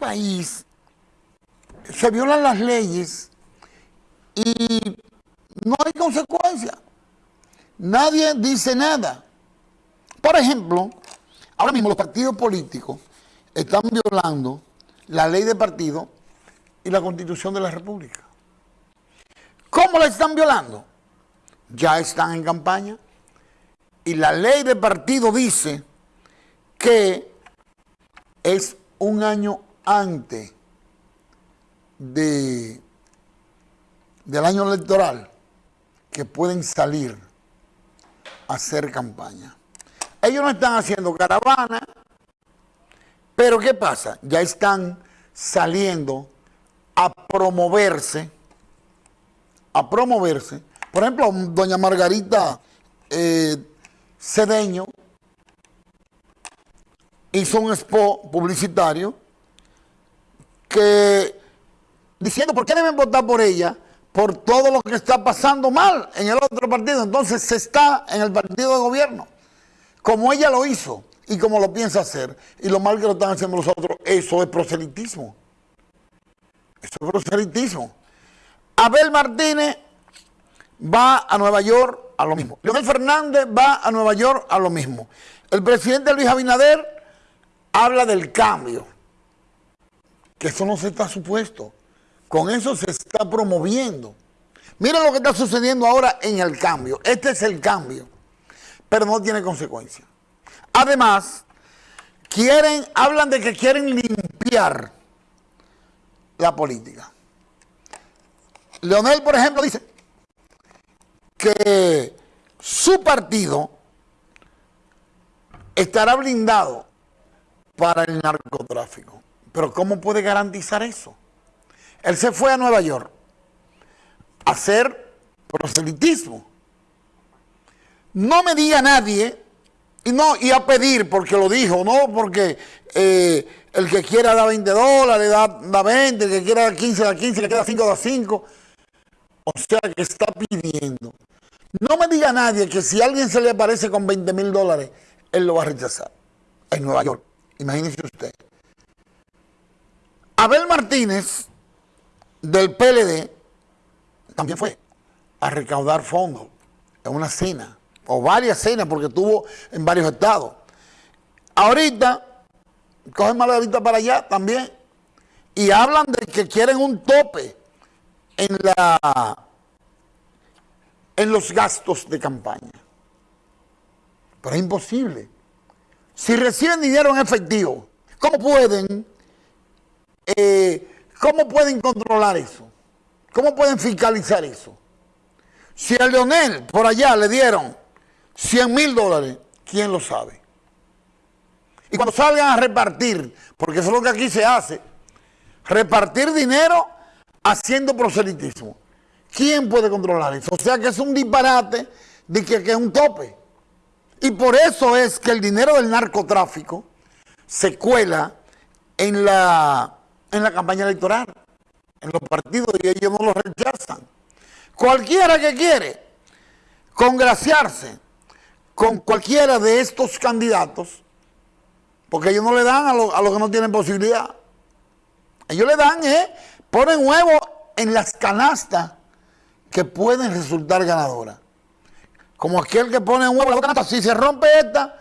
país se violan las leyes y no hay consecuencia. Nadie dice nada. Por ejemplo, ahora mismo los partidos políticos están violando la ley de partido y la constitución de la república. ¿Cómo la están violando? Ya están en campaña y la ley de partido dice que es un año antes de, del año electoral que pueden salir a hacer campaña. Ellos no están haciendo caravana, pero ¿qué pasa? Ya están saliendo a promoverse, a promoverse. Por ejemplo, doña Margarita eh, Cedeño hizo un spot publicitario que diciendo por qué deben votar por ella por todo lo que está pasando mal en el otro partido. Entonces se está en el partido de gobierno, como ella lo hizo y como lo piensa hacer, y lo mal que lo están haciendo los otros, eso es proselitismo. Eso es proselitismo. Abel Martínez va a Nueva York a lo mismo. Leonel Fernández va a Nueva York a lo mismo. El presidente Luis Abinader habla del cambio. Que eso no se está supuesto. Con eso se está promoviendo. Miren lo que está sucediendo ahora en el cambio. Este es el cambio. Pero no tiene consecuencia. Además, quieren, hablan de que quieren limpiar la política. Leonel, por ejemplo, dice que su partido estará blindado para el narcotráfico. Pero ¿cómo puede garantizar eso? Él se fue a Nueva York a hacer proselitismo. No me diga nadie, y no y a pedir porque lo dijo, no porque eh, el que quiera da 20 dólares, da, da 20, el que quiera dar 15 da 15, el que quiera 5 da 5. O sea que está pidiendo. No me diga nadie que si alguien se le aparece con 20 mil dólares, él lo va a rechazar. En Nueva York. Imagínese usted. Abel Martínez del PLD también fue a recaudar fondos en una cena, o varias cenas, porque estuvo en varios estados. Ahorita, cogen Margarita para allá también, y hablan de que quieren un tope en, la, en los gastos de campaña. Pero es imposible. Si reciben dinero en efectivo, ¿cómo pueden eh, ¿Cómo pueden controlar eso? ¿Cómo pueden fiscalizar eso? Si a Leonel por allá le dieron 100 mil dólares, ¿quién lo sabe? Y cuando salgan a repartir, porque eso es lo que aquí se hace, repartir dinero haciendo proselitismo. ¿Quién puede controlar eso? O sea que es un disparate de que, que es un tope. Y por eso es que el dinero del narcotráfico se cuela en la en la campaña electoral, en los partidos, y ellos no lo rechazan. Cualquiera que quiere congraciarse con cualquiera de estos candidatos, porque ellos no le dan a los que no tienen posibilidad. Ellos le dan, ¿eh? Ponen huevos en las canastas que pueden resultar ganadoras. Como aquel que pone un huevo en la canasta, si se rompe esta,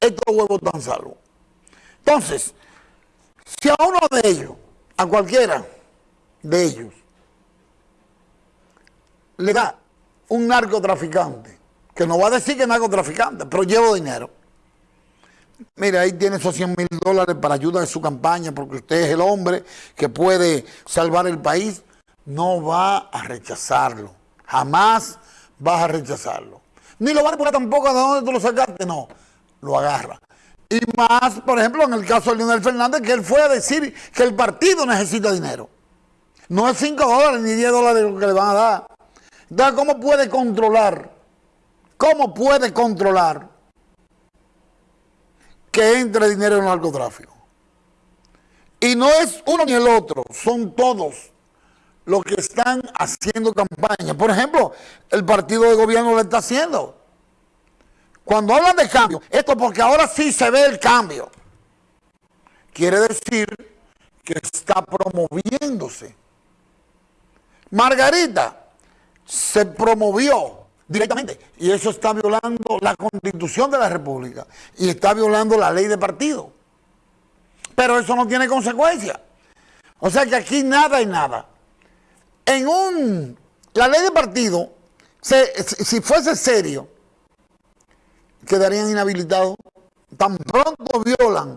estos huevos están salvos. Entonces, si a uno de ellos, a cualquiera de ellos, le da un narcotraficante, que no va a decir que es narcotraficante, pero llevo dinero. Mire, ahí tiene esos 100 mil dólares para ayuda de su campaña, porque usted es el hombre que puede salvar el país. No va a rechazarlo. Jamás vas a rechazarlo. Ni lo va a poner tampoco de dónde tú lo sacaste, no. Lo agarra. Y más, por ejemplo, en el caso de Leonel Fernández, que él fue a decir que el partido necesita dinero. No es 5 dólares ni 10 dólares lo que le van a dar. Entonces, ¿cómo puede controlar? ¿Cómo puede controlar que entre dinero en el narcotráfico? Y no es uno ni el otro, son todos los que están haciendo campaña. Por ejemplo, el partido de gobierno lo está haciendo. Cuando hablan de cambio, esto porque ahora sí se ve el cambio. quiere decir que está promoviéndose. Margarita se promovió directamente y eso está violando la constitución de la república y está violando la ley de partido. Pero eso no tiene consecuencia. O sea que aquí nada y nada. En un, la ley de partido, si fuese serio, quedarían inhabilitados. Tan pronto violan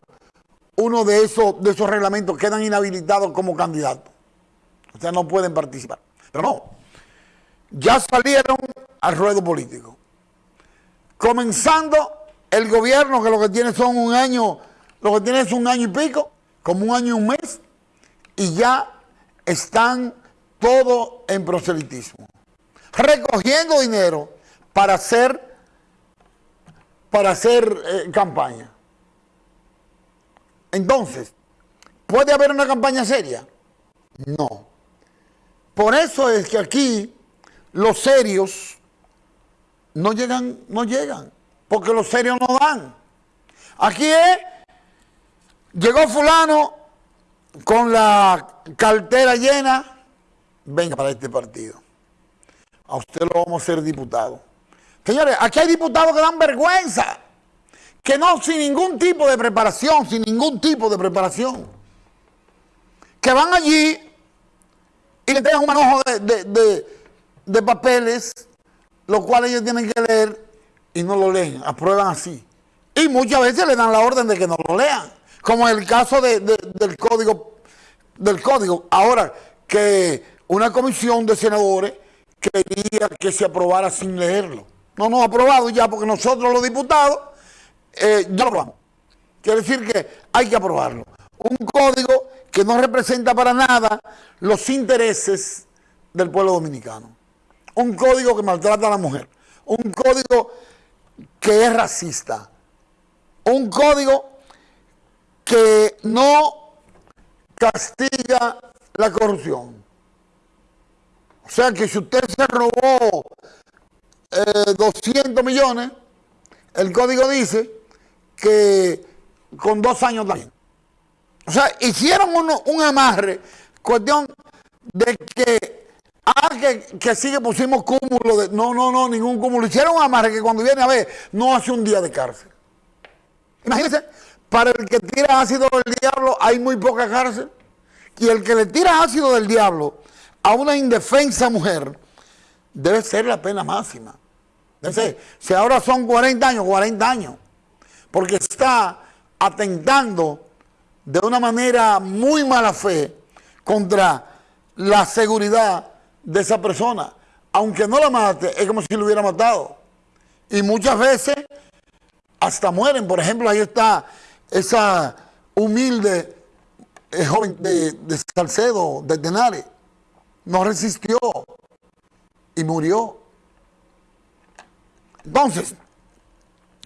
uno de esos, de esos reglamentos, quedan inhabilitados como candidatos. O sea, no pueden participar. Pero no, ya salieron al ruedo político. Comenzando el gobierno, que lo que tiene son un año, lo que tiene es un año y pico, como un año y un mes, y ya están todos en proselitismo. Recogiendo dinero para hacer, para hacer eh, campaña. Entonces, ¿puede haber una campaña seria? No. Por eso es que aquí los serios no llegan, no llegan, porque los serios no dan. Aquí es, llegó fulano con la cartera llena, venga para este partido. A usted lo vamos a hacer diputado. Señores, aquí hay diputados que dan vergüenza, que no sin ningún tipo de preparación, sin ningún tipo de preparación, que van allí y le entregan un manojo de, de papeles lo cual ellos tienen que leer y no lo leen, aprueban así. Y muchas veces le dan la orden de que no lo lean, como en el caso del código. del código. Ahora, que una comisión de senadores quería que se aprobara sin leerlo. No nos ha aprobado ya porque nosotros los diputados eh, ya lo aprobamos. Quiere decir que hay que aprobarlo. Un código que no representa para nada los intereses del pueblo dominicano un código que maltrata a la mujer, un código que es racista, un código que no castiga la corrupción. O sea que si usted se robó 200 eh, millones, el código dice que con dos años también. O sea, hicieron un amarre, cuestión de que Ah, que, que sí que pusimos cúmulo de... No, no, no, ningún cúmulo. Hicieron un amarre que cuando viene a ver, no hace un día de cárcel. Imagínense, para el que tira ácido del diablo hay muy poca cárcel. Y el que le tira ácido del diablo a una indefensa mujer debe ser la pena máxima. Ser, si ahora son 40 años, 40 años. Porque está atentando de una manera muy mala fe contra la seguridad de esa persona. Aunque no la mate, es como si lo hubiera matado. Y muchas veces hasta mueren. Por ejemplo, ahí está esa humilde eh, joven de, de, Salcedo, de Tenares. No resistió y murió. Entonces,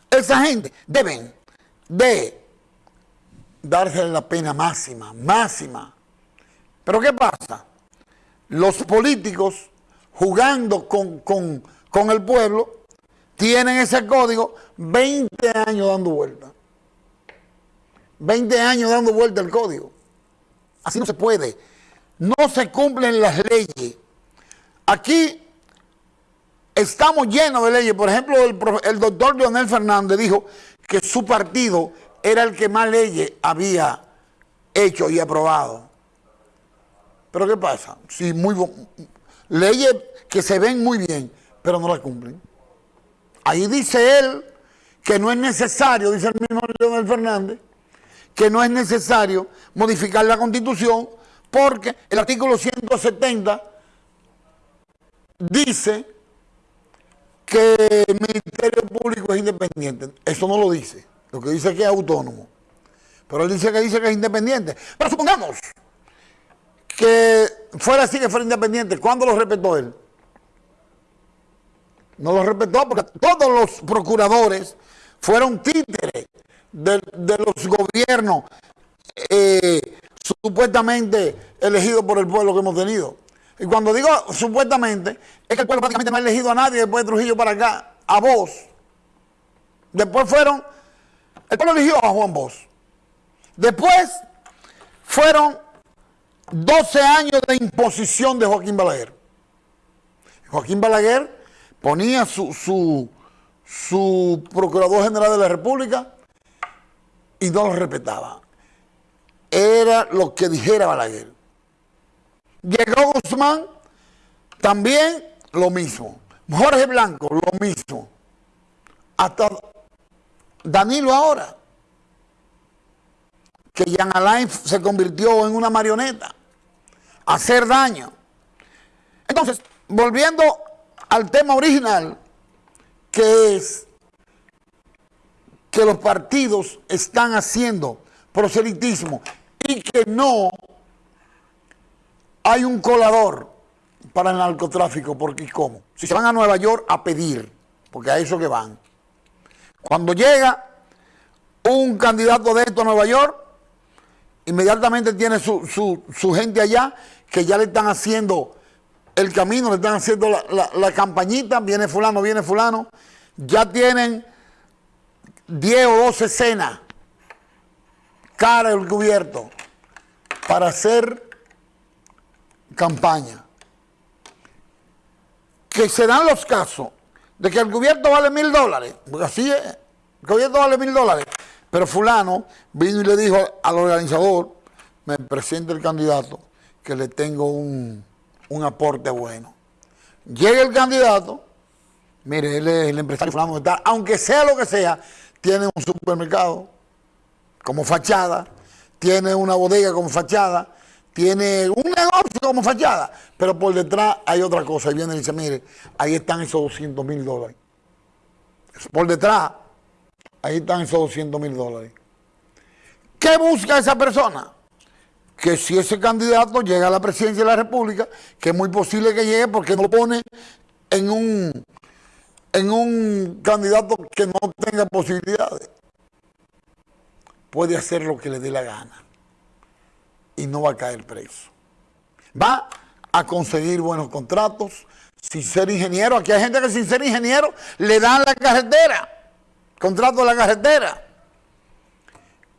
esa gente deben de darse la pena máxima, máxima. Pero ¿qué pasa? los políticos jugando con, el pueblo tienen ese código 20 años dando vuelta. 20 años dando vuelta el código. Así no se puede. No se cumplen las leyes. Aquí estamos llenos de leyes. Por ejemplo, el, doctor Leonel Fernández dijo que su partido era el que más leyes había hecho y aprobado. Pero ¿qué pasa? Si muy leyes que se ven muy bien, pero no las cumplen. Ahí dice él que no es necesario, dice el mismo Leonel Fernández, que no es necesario modificar la Constitución porque el artículo 170 dice que el Ministerio Público es independiente. Eso no lo dice. Lo que dice es que es autónomo. Pero él dice que dice que es independiente. Pero supongamos que fuera así, que fuera independiente. ¿Cuándo lo respetó él? No lo respetó porque todos los procuradores fueron títeres de, los gobiernos eh, supuestamente elegidos por el pueblo que hemos tenido. Y cuando digo supuestamente, es que el pueblo prácticamente no ha elegido a nadie después de Trujillo para acá, a vos. Después fueron, el pueblo eligió a Juan Bosch. Después fueron 12 años de imposición de Joaquín Balaguer. Joaquín Balaguer ponía su, su, su procurador general de la República y no lo respetaba. Era lo que dijera Balaguer. Llegó Guzmán, también lo mismo. Jorge Blanco, lo mismo. Hasta Danilo ahora, que Jean Alain se convirtió en una marioneta, hacer daño. Entonces, volviendo al tema original, que es que los partidos están haciendo proselitismo y que no hay un colador para el narcotráfico, porque ¿cómo? Si se van a Nueva York a pedir, porque a eso que van. Cuando llega un candidato de esto a Nueva York, inmediatamente tiene su, su, gente allá que ya le están haciendo el camino, le están haciendo la, la campañita, viene fulano, viene fulano, ya tienen 10 o 12 cenas, cara el cubierto, para hacer campaña. Que se dan los casos de que el cubierto vale mil dólares, porque así es, el cubierto vale mil dólares, pero fulano vino y le dijo al organizador, me presenta el candidato, que le tengo un, un aporte bueno. Llega el candidato, mire, él es el empresario fulano, aunque sea lo que sea, tiene un supermercado como fachada, tiene una bodega como fachada, tiene un negocio como fachada, pero por detrás hay otra cosa. Y viene y dice, mire, ahí están esos 200 mil dólares. Por detrás, ahí están esos 200 mil dólares. ¿Qué busca esa persona? Que si ese candidato llega a la presidencia de la República, que es muy posible que llegue porque no lo pone en un, en un candidato que no tenga posibilidades, puede hacer lo que le dé la gana y no va a caer preso. Va a conseguir buenos contratos sin ser ingeniero. Aquí hay gente que sin ser ingeniero le dan la carretera, contrato de la carretera.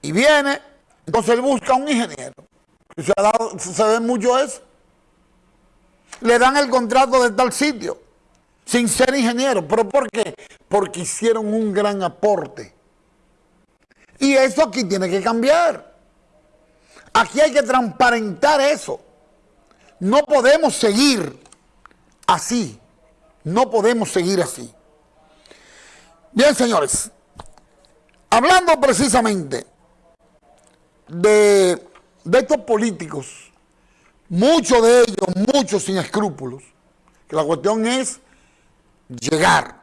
Y viene, entonces él busca un ingeniero. Se, se ve mucho eso. Le dan el contrato de tal sitio, sin ser ingeniero. ¿Pero por qué? Porque hicieron un gran aporte. Y eso aquí tiene que cambiar. Aquí hay que transparentar eso. No podemos seguir así. No podemos seguir así. Bien, señores. Hablando precisamente de, de estos políticos, muchos de ellos, muchos sin escrúpulos, que la cuestión es llegar.